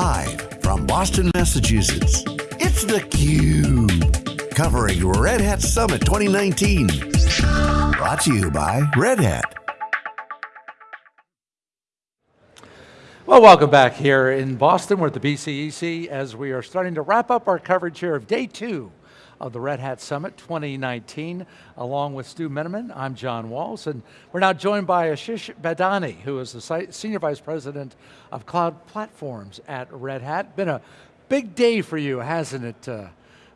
Live from Boston, Massachusetts, it's theCUBE. Covering Red Hat Summit 2019. Brought to you by Red Hat. Well, welcome back here in Boston. We're at the BCEC as we are starting to wrap up our coverage here of day two of the Red Hat Summit 2019, along with Stu Miniman. I'm John Walls, and we're now joined by Ashesh Badani, who is the Senior Vice President of Cloud Platforms at Red Hat. Been a big day for you, hasn't it, uh,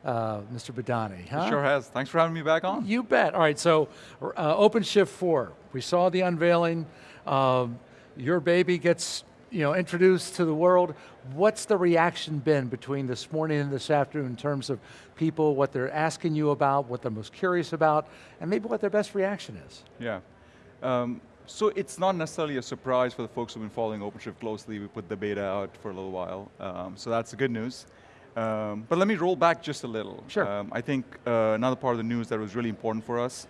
uh, Mr. Badani? Huh? It sure has. Thanks for having me back on. You bet. All right, so uh, OpenShift 4, we saw the unveiling. Um, your baby gets you know, introduced to the world. What's the reaction been between this morning and this afternoon in terms of people, what they're asking you about, what they're most curious about, and maybe what their best reaction is? Yeah. Um, so it's not necessarily a surprise for the folks who've been following OpenShift closely. We put the beta out for a little while, um, so that's the good news. Um, but let me roll back just a little. Sure. Um, I think uh, another part of the news that was really important for us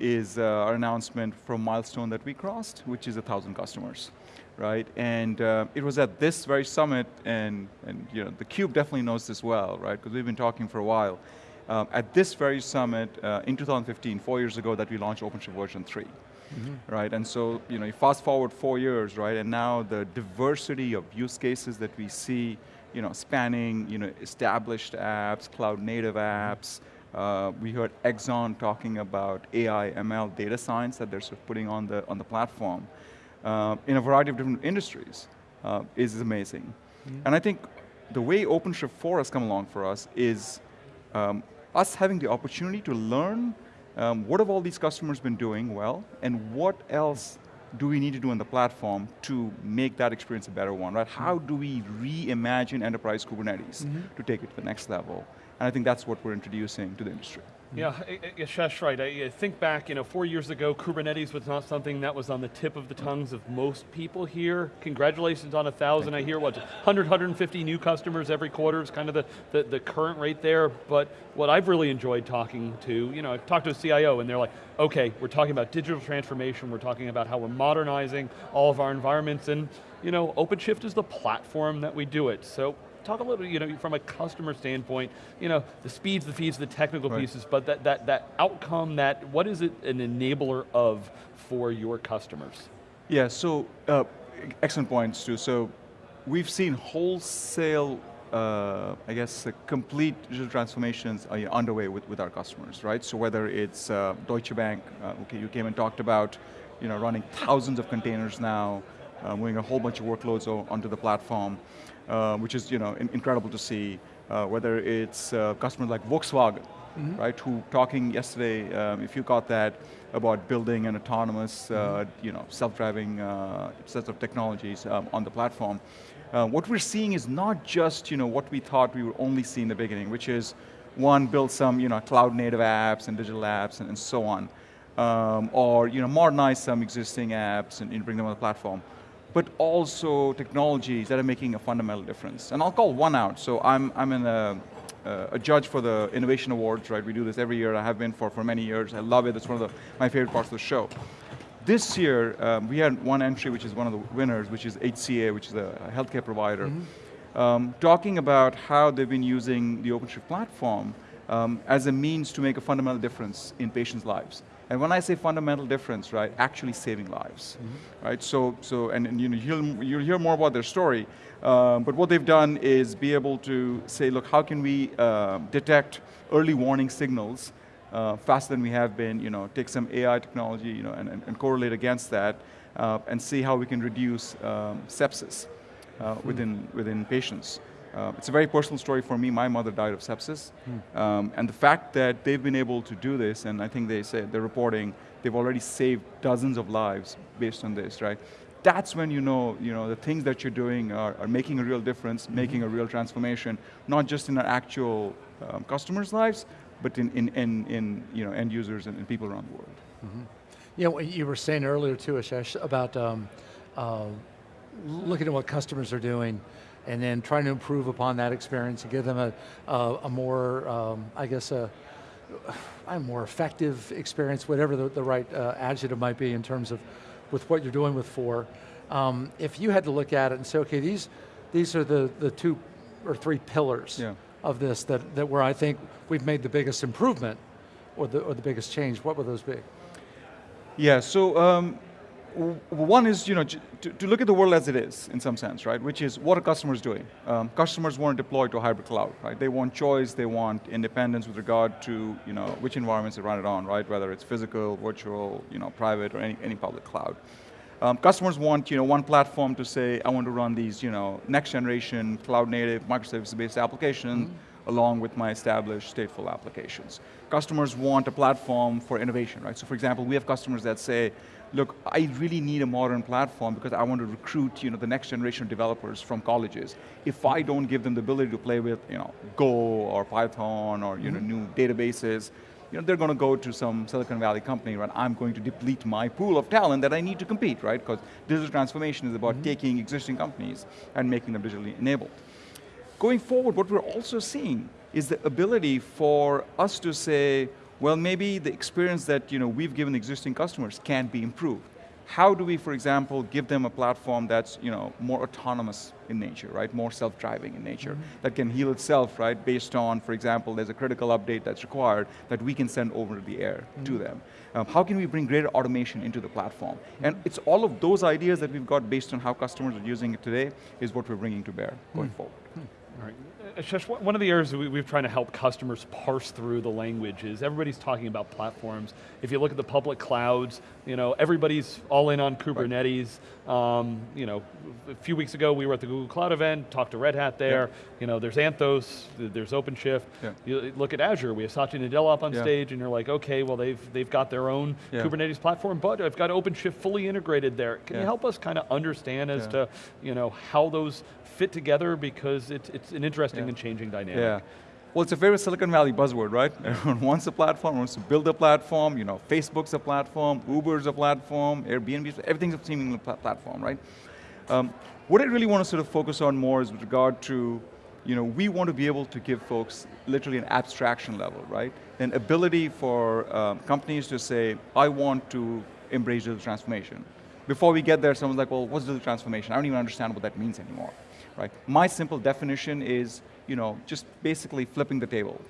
is uh, our announcement from milestone that we crossed, which is a thousand customers right? And uh, it was at this very summit, and, and you know, the Cube definitely knows this well, right? Because we've been talking for a while. Um, at this very summit uh, in 2015, four years ago, that we launched OpenShift version 3. Mm -hmm. Right, and so you know, you fast forward four years, right, and now the diversity of use cases that we see, you know, spanning, you know, established apps, cloud native apps. Uh, we heard Exxon talking about AI, ML, data science that they're sort of putting on the on the platform uh, in a variety of different industries uh, is amazing. Yeah. And I think the way OpenShift 4 has come along for us is um, us having the opportunity to learn um, what have all these customers been doing well, and what else do we need to do on the platform to make that experience a better one, right? How do we reimagine enterprise Kubernetes mm -hmm. to take it to the next level? And I think that's what we're introducing to the industry. Mm-hmm. Yeah, Yashesh, right. I think back, you know, four years ago, Kubernetes was not something that was on the tip of the tongues of most people here. Congratulations on a thousand. I hear what, 100, 150 new customers every quarter is kind of the, the, the, current rate there. But what I've really enjoyed talking to, you know, I've talked to a CIO and they're like, okay, we're talking about digital transformation, we're talking about how we're modernizing all of our environments, and you know, OpenShift is the platform that we do it. So talk a little bit, you know, from a customer standpoint, you know, the speeds, the feeds, the technical right. pieces, but that, that, that outcome, that, what is it an enabler of for your customers? Yeah, so, uh, excellent points too. So, we've seen wholesale uh, I guess, uh, complete digital transformations are underway with, with our customers, right? So whether it's uh, Deutsche Bank, uh, okay, you came and talked about, you know, running thousands of containers now, uh, moving a whole bunch of workloads onto the platform. Uh, which is you know in incredible to see. Uh, whether it's uh, customers like Volkswagen, mm -hmm. right, who talking yesterday, um, if you got that, about building an autonomous, mm -hmm. you know, self-driving set of technologies um, on the platform. what we're seeing is not just you know what we thought we would only see in the beginning, which is one, build some you know, cloud native apps and digital apps and, and so on. Um, or you know, modernize some existing apps and, and bring them on the platform but also technologies that are making a fundamental difference. And I'll call one out. So I'm, I'm in a, uh, a judge for the Innovation Awards, right? We do this every year. I have been for, for many years. I love it. It's one of the, my favorite parts of the show. This year, um, we had one entry, which is one of the winners, which is HCA, which is a healthcare provider, mm -hmm. um, talking about how they've been using the OpenShift platform um, as a means to make a fundamental difference in patients' lives. And when I say fundamental difference, right, actually saving lives, mm -hmm. right? So, so and, and you know, you'll, you'll hear more about their story, um, but what they've done is be able to say, look, how can we uh, detect early warning signals uh, faster than we have been, you know, take some AI technology, you know, and, and, and correlate against that, uh, and see how we can reduce um, sepsis uh, mm -hmm. within, within patients. Uh, it's a very personal story for me. My mother died of sepsis. Hmm. Um, and the fact that they've been able to do this, and I think they say, they're reporting, they've already saved dozens of lives based on this, right? That's when you know, you know the things that you're doing are, are making a real difference, mm -hmm. making a real transformation, not just in our actual um, customers' lives, but in, in, in, in you know, end users and, and people around the world. Mm -hmm. Yeah, you were saying earlier too, Ashesh, about um, uh, looking at what customers are doing, and then trying to improve upon that experience and give them a, a, a more, um, I guess, a, a more effective experience, whatever the, the right uh, adjective might be in terms of with what you're doing with four. Um, if you had to look at it and say, okay, these these are the, the two or three pillars Yeah. of this that, that where I think we've made the biggest improvement or the, or the biggest change. What would those be? Yeah, so um, one is, you know, to, to look at the world as it is, in some sense, right? Which is, what are customers doing? Um, customers want to deploy to a hybrid cloud, right? They want choice, they want independence with regard to, you know, which environments they run it on, right? Whether it's physical, virtual, you know, private, or any, any public cloud. Um, customers want, you know, one platform to say, I want to run these, you know, next generation cloud native microservice-based applications along with my established stateful applications. Customers want a platform for innovation, right? So for example, we have customers that say, look, I really need a modern platform because I want to recruit, you know, the next generation of developers from colleges. If I don't give them the ability to play with, you know, Go or Python or, you know, mm-hmm. new databases, you know, they're going to go to some Silicon Valley company, right? I'm going to deplete my pool of talent that I need to compete, right? Because digital transformation is about mm-hmm. taking existing companies and making them digitally enabled. Going forward, what we're also seeing is the ability for us to say, well, maybe the experience that you know, we've given existing customers can be improved. How do we, for example, give them a platform that's you know, more autonomous in nature, right? More self-driving in nature, mm-hmm. that can heal itself, right? Based on, for example, there's a critical update that's required that we can send over the air to mm-hmm. them. Um, how can we bring greater automation into the platform? Mm-hmm. And it's all of those ideas that we've got based on how customers are using it today is what we're bringing to bear going hmm. forward. Hmm. All right. Ashesh, one of the areas we, we've trying to help customers parse through the language is everybody's talking about platforms. If you look at the public clouds, you know, everybody's all in on Kubernetes. Um, you know, a few weeks ago we were at the Google Cloud event, talked to Red Hat there. You know, there's Anthos, there's OpenShift. Yeah. You look at Azure, we have Satya Nadella up on Yeah. stage and you're like, okay, well they've, they've got their own Yeah. Kubernetes platform, but I've got OpenShift fully integrated there. Can you help us kind of understand as Yeah. to you know, how those fit together because it's, it's an interesting Yeah. and changing dynamic. Yeah. Well, it's a very Silicon Valley buzzword, right? Everyone wants a platform, wants to build a platform, you know, Facebook's a platform, Uber's a platform, Airbnb's, everything's a seemingly pla- platform, right? Um, what I really want to sort of focus on more is with regard to, you know, we want to be able to give folks literally an abstraction level, right? An ability for um, companies to say, I want to embrace digital transformation. Before we get there, someone's like, well, what's digital transformation? I don't even understand what that means anymore, right? My simple definition is, you know, just basically flipping the table,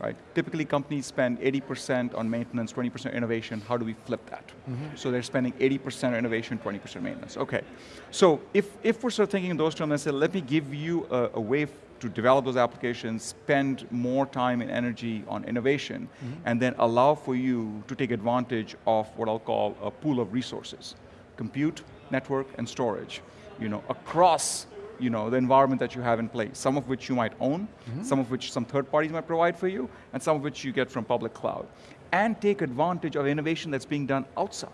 right? Typically companies spend 80% on maintenance, 20% innovation. How do we flip that? Mm-hmm. So they're spending 80% on innovation, 20% maintenance. Okay. So if, if we're sort of thinking in those terms and say, let me give you a, a way to develop those applications, spend more time and energy on innovation, mm-hmm. and then allow for you to take advantage of what I'll call a pool of resources compute, network, and storage, you know, across you know, the environment that you have in place, some of which you might own, some of which some third parties might provide for you, and some of which you get from public cloud. And take advantage of innovation that's being done outside,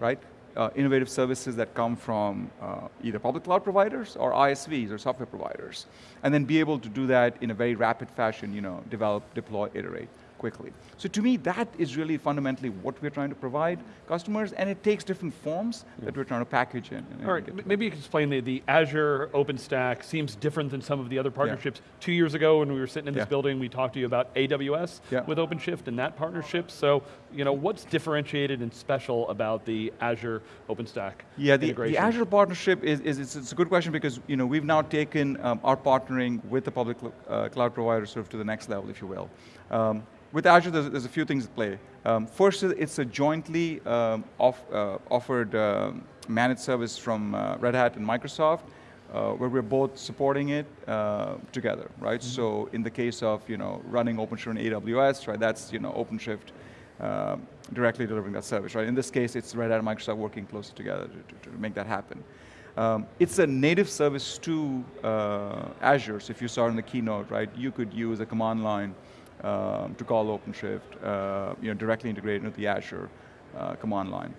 right? Uh, innovative services that come from uh, either public cloud providers or ISVs or software providers. And then be able to do that in a very rapid fashion, you know, develop, deploy, iterate quickly. So to me, that is really fundamentally what we're trying to provide customers, and it takes different forms that we're trying to package in. All right, maybe you can explain the, the Azure OpenStack seems different than some of the other partnerships. Two years ago when we were sitting in this Yeah. building, we talked to you about AWS Yeah. with OpenShift and that partnership. So, you know, what's differentiated and special about the Azure OpenStack Yeah, the, the? Azure partnership is, is it's, it's a good question because you know we've now taken um, our partnering with the public uh, cloud provider sort of to the next level, if you will. Um, with Azure, there's, there's a few things at play. Um, first, it's a jointly um, off, uh, offered um managed service from uh, Red Hat and Microsoft, uh, where we're both supporting it uh, together, right? So in the case of you know running OpenShift on AWS, right, that's you know OpenShift um, directly delivering that service, right? In this case, it's Red Hat and Microsoft working closely together to, to, to make that happen. Um, it's a native service to uh, Azure, so if you saw in the keynote, right, you could use a command line um, to call OpenShift, uh, you know, directly integrated into the Azure uh, command line.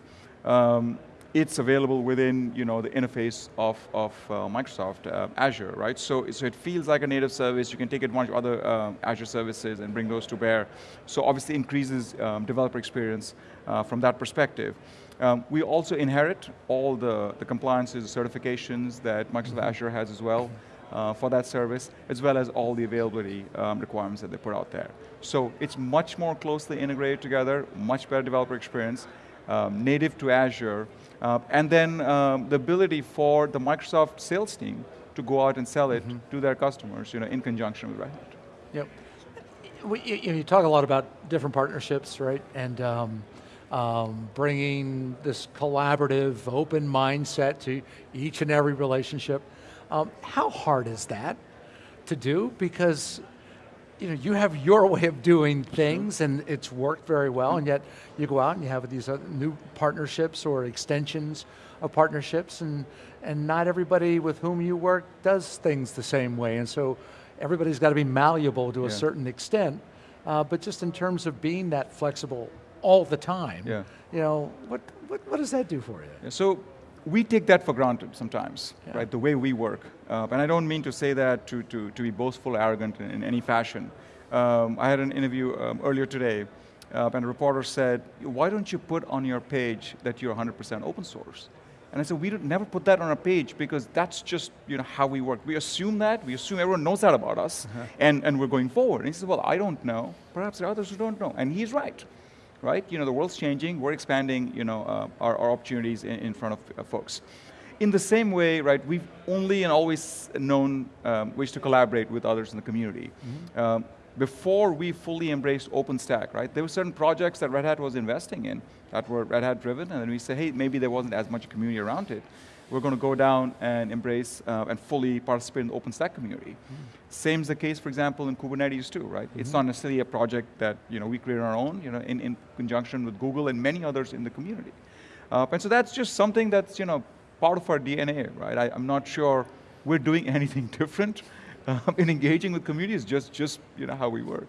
Um, it's available within you know the interface of, of uh, Microsoft uh, Azure, right? So, so it feels like a native service. You can take advantage of other uh, Azure services and bring those to bear. So obviously increases um, developer experience uh, from that perspective. Um, we also inherit all the, the compliances, certifications that Microsoft Azure has as well uh, for that service, as well as all the availability um, requirements that they put out there. So it's much more closely integrated together, much better developer experience, um, native to Azure, uh, and then um, the ability for the Microsoft sales team to go out and sell it to their customers, you know, in conjunction with Red Hat. Yep. We, you, you know, you talk a lot about different partnerships, right? And um, um, bringing this collaborative, open mindset to each and every relationship. Um, how hard is that to do? Because you know, you have your way of doing things and it's worked very well and yet you go out and you have these new partnerships or extensions of partnerships and, and not everybody with whom you work does things the same way and so everybody's got to be malleable to a certain extent uh, but just in terms of being that flexible all the time, Yeah. you know, what, what, what does that do for you? Yeah, so we take that for granted sometimes, Yeah. right? The way we work. Uh, and I don't mean to say that to, to, to be boastful, arrogant in, in any fashion. Um, I had an interview um, earlier today, uh, and a reporter said, why don't you put on your page that you're 100% open source? And I said, we never put that on our page because that's just you know, how we work. We assume that, we assume everyone knows that about us, and, and we're going forward. And he says, well, I don't know. Perhaps there are others who don't know. And he's right right? You know, the world's changing, we're expanding, you know, uh, our, our opportunities in, in front of uh, folks. In the same way, right, we've only and always known um, ways to collaborate with others in the community. Um, before we fully embraced OpenStack, right, there were certain projects that Red Hat was investing in that were Red Hat driven, and then we said, hey, maybe there wasn't as much community around it. We're going to go down and embrace uh, and fully participate in the OpenStack community. Same is the case, for example, in Kubernetes too, right? It's not necessarily a project that you know we create on our own, you know, in, in conjunction with Google and many others in the community. Uh, and so that's just something that's you know part of our DNA, right? I, I'm not sure we're doing anything different um, in engaging with communities. Just just you know how we work.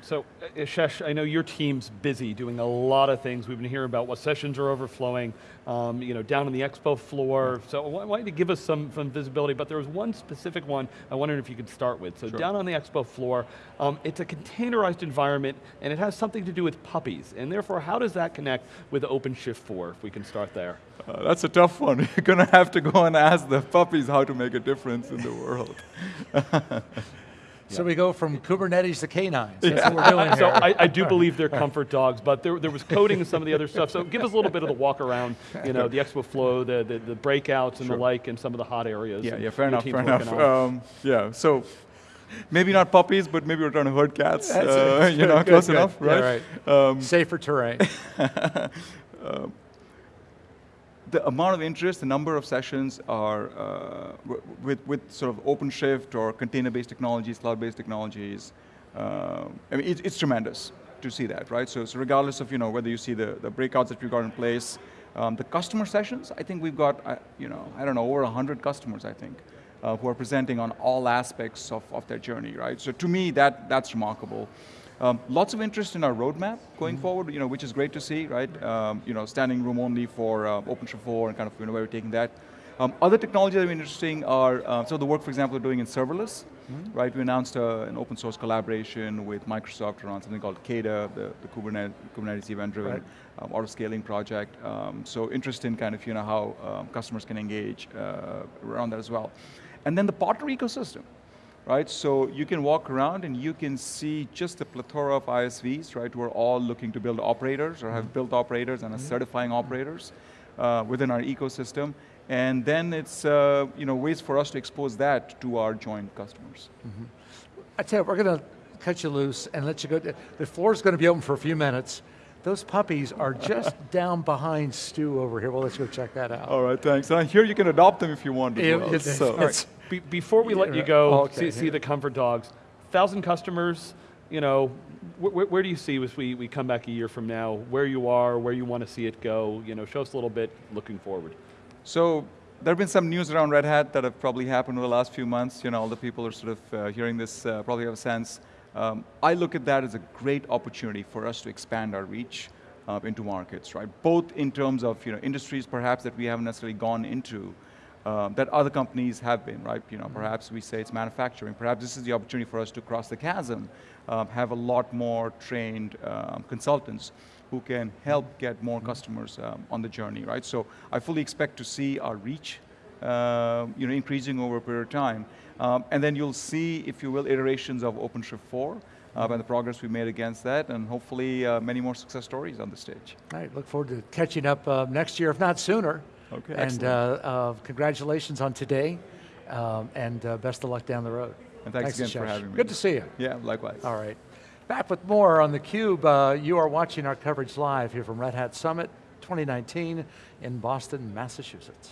So, uh, Ashesh, I know your team's busy doing a lot of things. We've been hearing about what sessions are overflowing, um, you know, down on the expo floor. So I wa- wanted to give us some, some visibility, but there was one specific one I wondered if you could start with. So Sure. down on the expo floor, um, it's a containerized environment, and it has something to do with puppies. And therefore, how does that connect with OpenShift 4, if we can start there? Uh, that's a tough one. You're going to have to go and ask the puppies how to make a difference in the world. So we go from Kubernetes to canines, that's what we're doing here. So I, I do believe they're comfort dogs, but there, there was coding and some of the other stuff. So give us a little bit of the walk around, you know, the expo flow, the, the, the breakouts and the like, and some of the hot areas. Yeah, yeah, fair enough, fair enough. Um, yeah, so maybe not puppies, but maybe we're trying to herd cats. Uh, you know, Good, close good. enough, Yeah, right? right. Um, Safer terrain. The amount of interest, the number of sessions are uh, with, with sort of OpenShift or container-based technologies, cloud-based technologies. Um I mean, it, it's tremendous to see that, right? So, so regardless of you know whether you see the, the breakouts that we've got in place, um, the customer sessions, I think we've got uh, you know I don't know over hundred customers, I think, uh, who are presenting on all aspects of, of their journey, right? So to me, that that's remarkable. Um, lots of interest in our roadmap going forward, you know, which is great to see, right? Um, you know, standing room only for uh, OpenShift 4 and kind of you know, where we're taking that. Um, other technologies that are interesting are, uh, so the work, for example, we're doing in serverless, right? We announced uh, an open source collaboration with Microsoft around something called KEDA, the, the Kubernetes, Kubernetes event-driven Right. um, auto-scaling project. Um, so interest in kind of, you know, how um, customers can engage uh, around that as well. And then the partner ecosystem right? So you can walk around and you can see just the plethora of ISVs, right, who are all looking to build operators or have built operators and are certifying operators uh, within our ecosystem. And then it's uh, you know ways for us to expose that to our joint customers. I tell you, we're going to cut you loose and let you go. The floor is going to be open for a few minutes. Those puppies are just down behind Stu over here. Well, let's go check that out. All right, thanks. And I hear you can adopt them if you want. to. Yeah, well, so. all right. Be- before we let you go, oh, okay, see, see the comfort dogs, thousand customers, you know, wh- wh- where do you see as we, we come back a year from now, where you are, where you want to see it go, you know, show us a little bit looking forward. So there have been some news around Red Hat that have probably happened over the last few months. You know, all the people are sort of uh, hearing this, uh, probably have a sense. Um, I look at that as a great opportunity for us to expand our reach uh, into markets, right? Both in terms of you know industries perhaps that we haven't necessarily gone into. Um, that other companies have been, right? You know, perhaps we say it's manufacturing. Perhaps this is the opportunity for us to cross the chasm, um, have a lot more trained um, consultants who can help get more customers um, on the journey, right? So I fully expect to see our reach, uh, you know, increasing over a period of time, um, and then you'll see, if you will, iterations of OpenShift 4 uh, and the progress we made against that, and hopefully uh, many more success stories on the stage. All right, look forward to catching up uh, next year, if not sooner. Okay, And excellent. uh, uh, congratulations on today. um, and uh, best of luck down the road. And thanks again for having me. Good to see you. Yeah, likewise. All right. Back with more on theCUBE. Uh, you are watching our coverage live here from Red Hat Summit 2019 in Boston, Massachusetts.